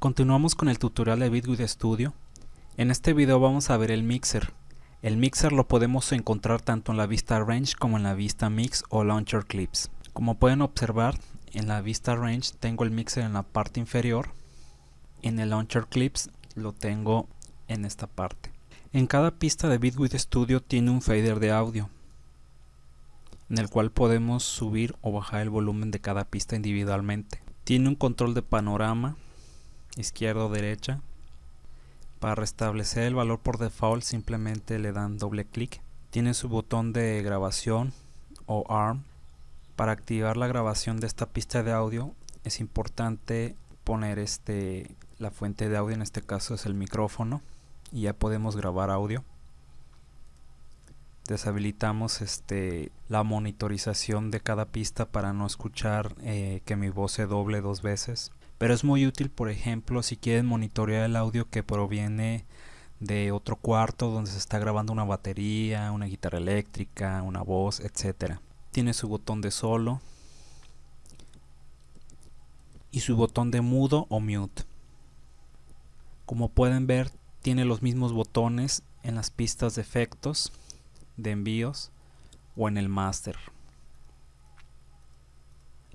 Continuamos con el tutorial de Bitwig Studio. En este video vamos a ver el mixer. El mixer lo podemos encontrar tanto en la vista Range como en la vista Mix o Launcher Clips. Como pueden observar, en la vista Range tengo el mixer en la parte inferior. En el Launcher Clips lo tengo en esta parte. En cada pista de Bitwig Studio tiene un fader de audio, en el cual podemos subir o bajar el volumen de cada pista individualmente. Tiene un control de panorama izquierda o derecha. Para restablecer el valor por default simplemente le dan doble clic. Tiene su botón de grabación o ARM. Para activar la grabación de esta pista de audio es importante poner este la fuente de audio, en este caso es el micrófono y ya podemos grabar audio. Deshabilitamos este, la monitorización de cada pista para no escuchar eh, que mi voz se doble dos veces pero es muy útil por ejemplo si quieren monitorear el audio que proviene de otro cuarto donde se está grabando una batería, una guitarra eléctrica, una voz, etcétera. Tiene su botón de solo y su botón de mudo o mute. Como pueden ver, tiene los mismos botones en las pistas de efectos, de envíos o en el master.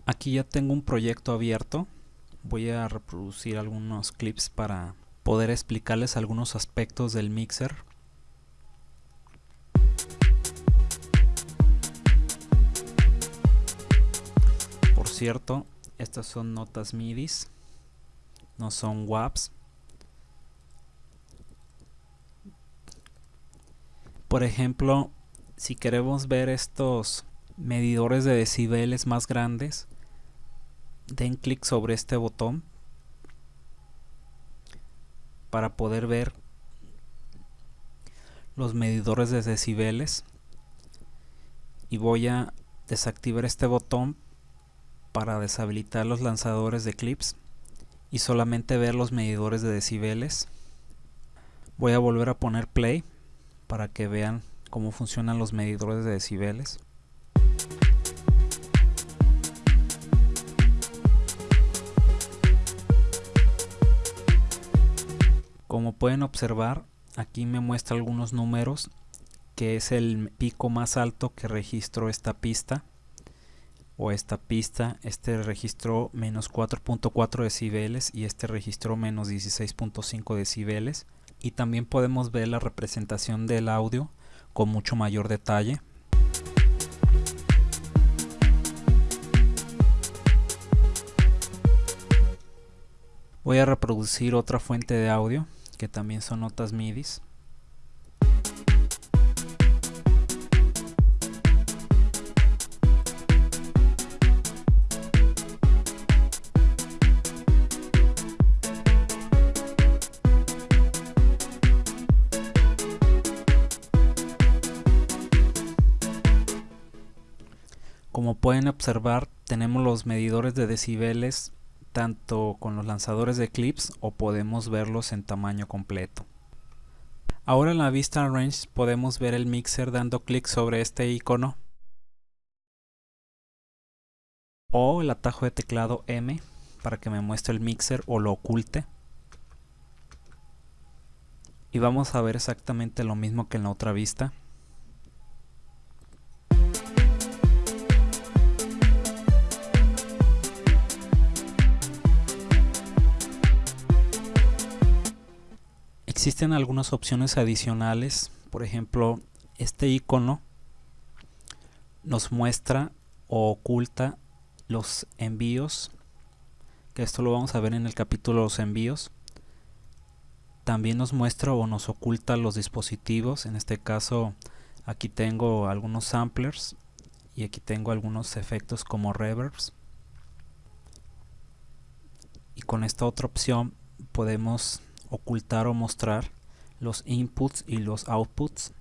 Aquí ya tengo un proyecto abierto. Voy a reproducir algunos clips para poder explicarles algunos aspectos del mixer. Por cierto estas son notas midis no son WAPs. Por ejemplo si queremos ver estos medidores de decibeles más grandes den clic sobre este botón para poder ver los medidores de decibeles. Y voy a desactivar este botón para deshabilitar los lanzadores de clips y solamente ver los medidores de decibeles. Voy a volver a poner play para que vean cómo funcionan los medidores de decibeles. Como pueden observar, aquí me muestra algunos números, que es el pico más alto que registró esta pista o esta pista, este registró menos 4.4 decibeles y este registró menos 16.5 decibeles. Y también podemos ver la representación del audio con mucho mayor detalle. Voy a reproducir otra fuente de audio que también son notas midis Como pueden observar, tenemos los medidores de decibeles tanto con los lanzadores de clips o podemos verlos en tamaño completo. Ahora en la vista range podemos ver el mixer dando clic sobre este icono o el atajo de teclado M para que me muestre el mixer o lo oculte. Y vamos a ver exactamente lo mismo que en la otra vista. Existen algunas opciones adicionales, por ejemplo, este icono nos muestra o oculta los envíos, que esto lo vamos a ver en el capítulo los envíos. También nos muestra o nos oculta los dispositivos, en este caso aquí tengo algunos samplers y aquí tengo algunos efectos como reverbs. Y con esta otra opción podemos ocultar o mostrar los inputs y los outputs.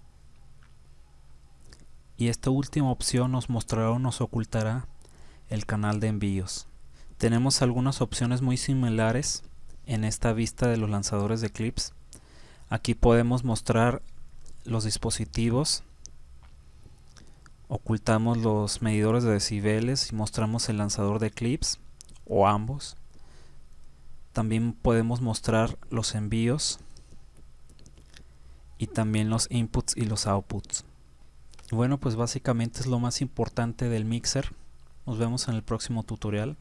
Y esta última opción nos mostrará o nos ocultará el canal de envíos. Tenemos algunas opciones muy similares en esta vista de los lanzadores de clips. Aquí podemos mostrar los dispositivos. Ocultamos los medidores de decibeles y mostramos el lanzador de clips o ambos También podemos mostrar los envíos y también los inputs y los outputs. Bueno, pues básicamente es lo más importante del mixer. Nos vemos en el próximo tutorial.